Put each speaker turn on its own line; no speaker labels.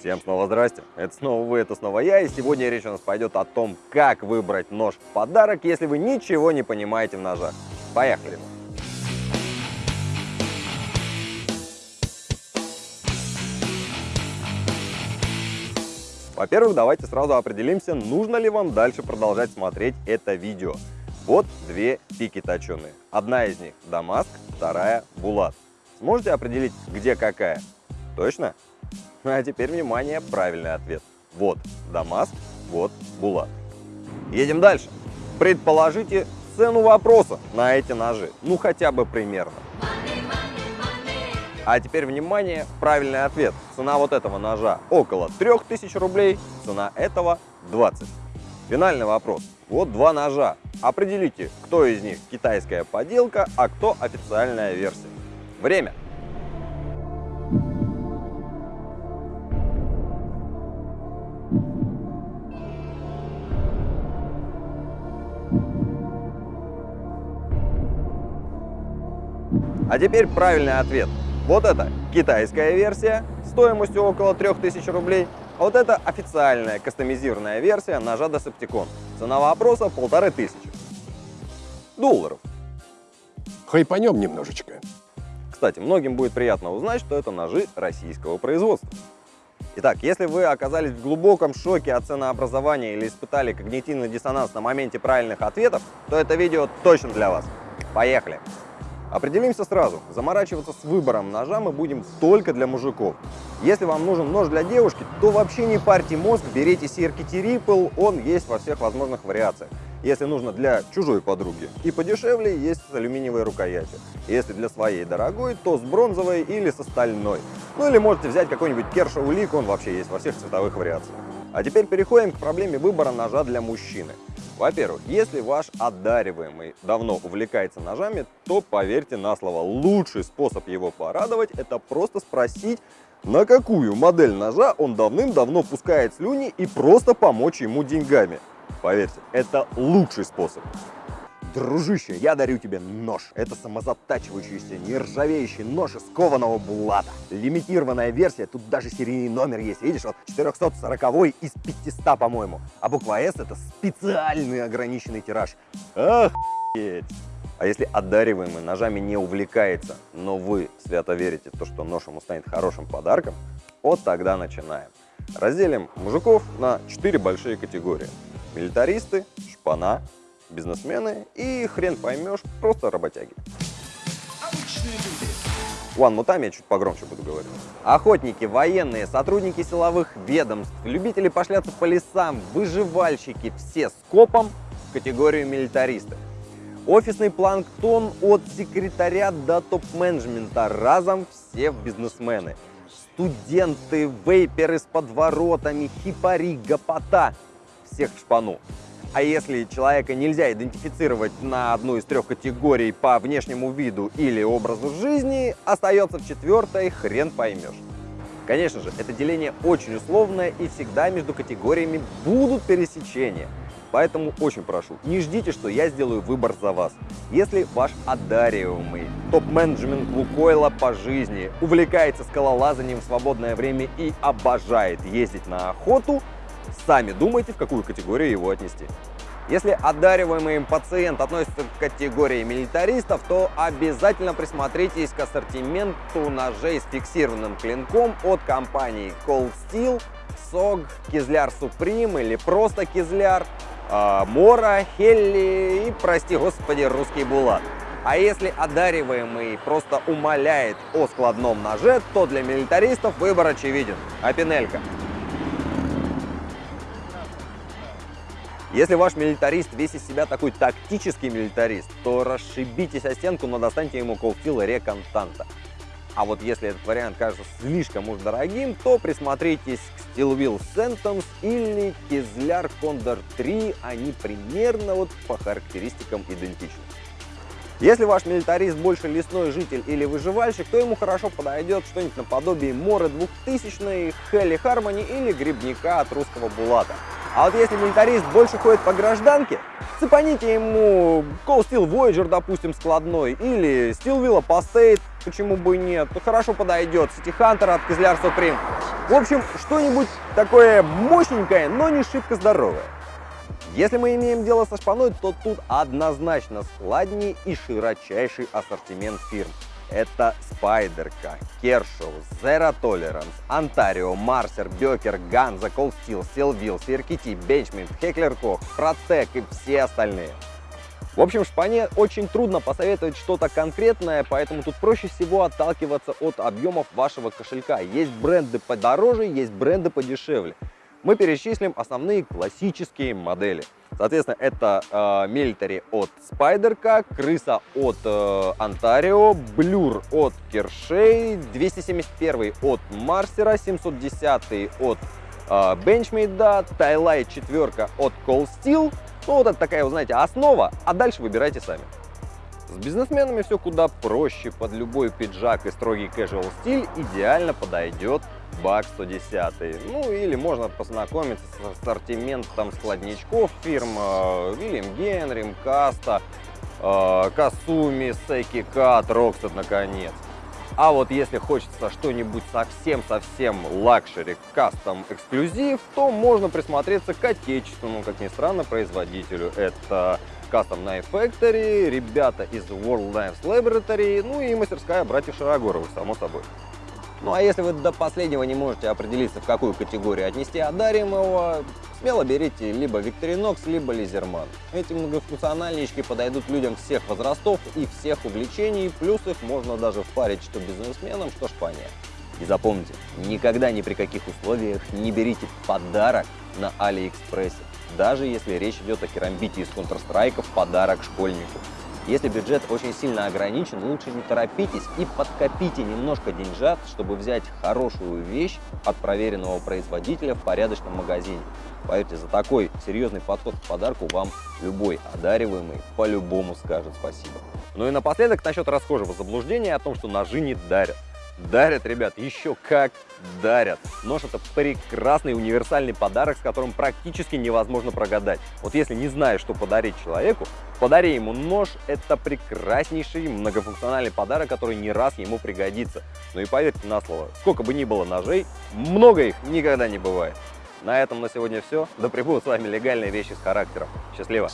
Всем снова здрасте, это снова вы, это снова я, и сегодня речь у нас пойдет о том, как выбрать нож в подарок, если вы ничего не понимаете в ножах. Поехали! Во-первых, давайте сразу определимся, нужно ли вам дальше продолжать смотреть это видео. Вот две пики точеные. Одна из них Дамаск, вторая Булат. Сможете определить, где какая? Точно? А теперь, внимание, правильный ответ. Вот Дамаск, вот Булат. Едем дальше. Предположите цену вопроса на эти ножи. Ну, хотя бы примерно. А теперь, внимание, правильный ответ. Цена вот этого ножа около 3000 рублей, цена этого 20. Финальный вопрос. Вот два ножа. Определите, кто из них китайская поделка, а кто официальная версия. Время. А теперь правильный ответ. Вот это китайская версия стоимостью около 3000 рублей, а вот это официальная кастомизированная версия ножа Decepticon. Цена вопроса полторы тысячи долларов.
Хайпанем немножечко.
Кстати, многим будет приятно узнать, что это ножи российского производства. Итак, если вы оказались в глубоком шоке от ценообразования или испытали когнитивный диссонанс на моменте правильных ответов, то это видео точно для вас. Поехали! Определимся сразу, заморачиваться с выбором ножа мы будем только для мужиков. Если вам нужен нож для девушки, то вообще не парьте мозг, берите CRKT Ripple, он есть во всех возможных вариациях. Если нужно для чужой подруги и подешевле, есть с алюминиевой рукоятью. Если для своей дорогой, то с бронзовой или со стальной. Ну или можете взять какой-нибудь Kershaw Leak, он вообще есть во всех цветовых вариациях. А теперь переходим к проблеме выбора ножа для мужчины. Во-первых, если ваш одариваемый давно увлекается ножами, то поверьте на слово, лучший способ его порадовать – это просто спросить, на какую модель ножа он давным-давно пускает слюни и просто помочь ему деньгами. Поверьте, это лучший способ. Дружище, я дарю тебе нож. Это самозатачивающийся, нержавеющий нож из кованого булата. Лимитированная версия, тут даже серийный номер есть. Видишь, вот 440 из 500, по-моему. А буква S это специальный ограниченный тираж. Охуеть! А если одариваемый ножами не увлекается, но вы свято верите то, что нож ему станет хорошим подарком, вот тогда начинаем. Разделим мужиков на 4 большие категории. Милитаристы, шпана, бизнесмены и хрен поймешь, просто работяги. Ладно, ну там я чуть погромче буду говорить. Охотники, военные, сотрудники силовых ведомств, любители пошляться по лесам, выживальщики, все с копом в категорию милитаристов. Офисный планктон от секретаря до топ-менеджмента, разом все бизнесмены. Студенты, вейперы с подворотами, хипари, гопота, всех в шпану. А если человека нельзя идентифицировать на одну из трех категорий по внешнему виду или образу жизни, остается в четвертой хрен поймешь. Конечно же, это деление очень условное и всегда между категориями будут пересечения. Поэтому очень прошу, не ждите, что я сделаю выбор за вас. Если ваш одариваемый топ-менеджмент Лукойла по жизни увлекается скалолазанием в свободное время и обожает ездить на охоту, Сами думайте, в какую категорию его отнести. Если одариваемый им пациент относится к категории милитаристов, то обязательно присмотритесь к ассортименту ножей с фиксированным клинком от компаний Cold Steel, SOG, Кизляр Supreme или просто Кизляр, а, Мора, Хелли и, прости господи, русский Булат. А если одариваемый просто умоляет о складном ноже, то для милитаристов выбор очевиден. Апинелька. Если ваш милитарист весь из себя такой тактический милитарист, то расшибитесь о стенку, но достаньте ему колфила реконтанта. А вот если этот вариант кажется слишком уж дорогим, то присмотритесь к Steelwheel Sentence или Kizlar Condor 3, они примерно вот по характеристикам идентичны. Если ваш милитарист больше лесной житель или выживальщик, то ему хорошо подойдет что-нибудь наподобие Моры 2000, Хелли Хармони или Грибника от русского Булата. А вот если милитарист больше ходит по гражданке, цепаните ему Cold Steel Voyager, допустим, складной, или Steel Villa Postate, почему бы и нет, хорошо подойдет, City Hunter от Кизляр Supreme. В общем, что-нибудь такое мощненькое, но не шибко здоровое. Если мы имеем дело со шпаной, то тут однозначно складней и широчайший ассортимент фирм. Это Спайдерка, Кершоу, Zero Tolerance, Ontario, Марсер, Бекер, Ганза, Cold Steel, Steel Сиркити, Бенчмент, Хеклер Кох, Протек и все остальные. В общем, шпане очень трудно посоветовать что-то конкретное, поэтому тут проще всего отталкиваться от объемов вашего кошелька. Есть бренды подороже, есть бренды подешевле мы перечислим основные классические модели. Соответственно, это э, Military от Spyderco, Крыса от э, Blur от Кершей, 271 от Марсера, 710 от э, Benchmade, Tайлайт 4 от Cold Steel. Ну, вот это такая, вы знаете, основа, а дальше выбирайте сами. С бизнесменами все куда проще, под любой пиджак и строгий casual стиль идеально подойдет Buck 110. Ну или можно познакомиться с ассортиментом складничков фирм William Henry, Mcusta, Kasumi, Seki Cut, Rockstead наконец. А вот если хочется что-нибудь совсем-совсем luxury, custom, эксклюзив, то можно присмотреться к отечественному, как ни странно, производителю. Это Custom Knife Factory, ребята из World Knives Laboratory, ну и мастерская братьев Шарогоровых, само собой. Ну а если вы до последнего не можете определиться, в какую категорию отнести одаримого, смело берите либо Victorinox, либо Лизерман. Эти многофункциональнички подойдут людям всех возрастов и всех увлечений, плюс их можно даже впарить что бизнесменам, что шпане. И запомните, никогда ни при каких условиях не берите подарок на Алиэкспрессе, даже если речь идет о керамбите из Counter-Strike в подарок школьнику. Если бюджет очень сильно ограничен, лучше не торопитесь и подкопите немножко деньжат, чтобы взять хорошую вещь от проверенного производителя в порядочном магазине. Поверьте, за такой серьезный подход к подарку вам любой одариваемый по-любому скажет спасибо. Ну и напоследок насчет расхожего заблуждения о том, что ножи не дарят. Дарят, ребят, еще как дарят. Нож это прекрасный универсальный подарок, с которым практически невозможно прогадать. Вот если не знаешь, что подарить человеку, подари ему нож. Это прекраснейший многофункциональный подарок, который не раз ему пригодится. Ну и поверьте на слово, сколько бы ни было ножей, много их никогда не бывает. На этом на сегодня все. Да пребудут с вами легальные вещи с характером. Счастливо!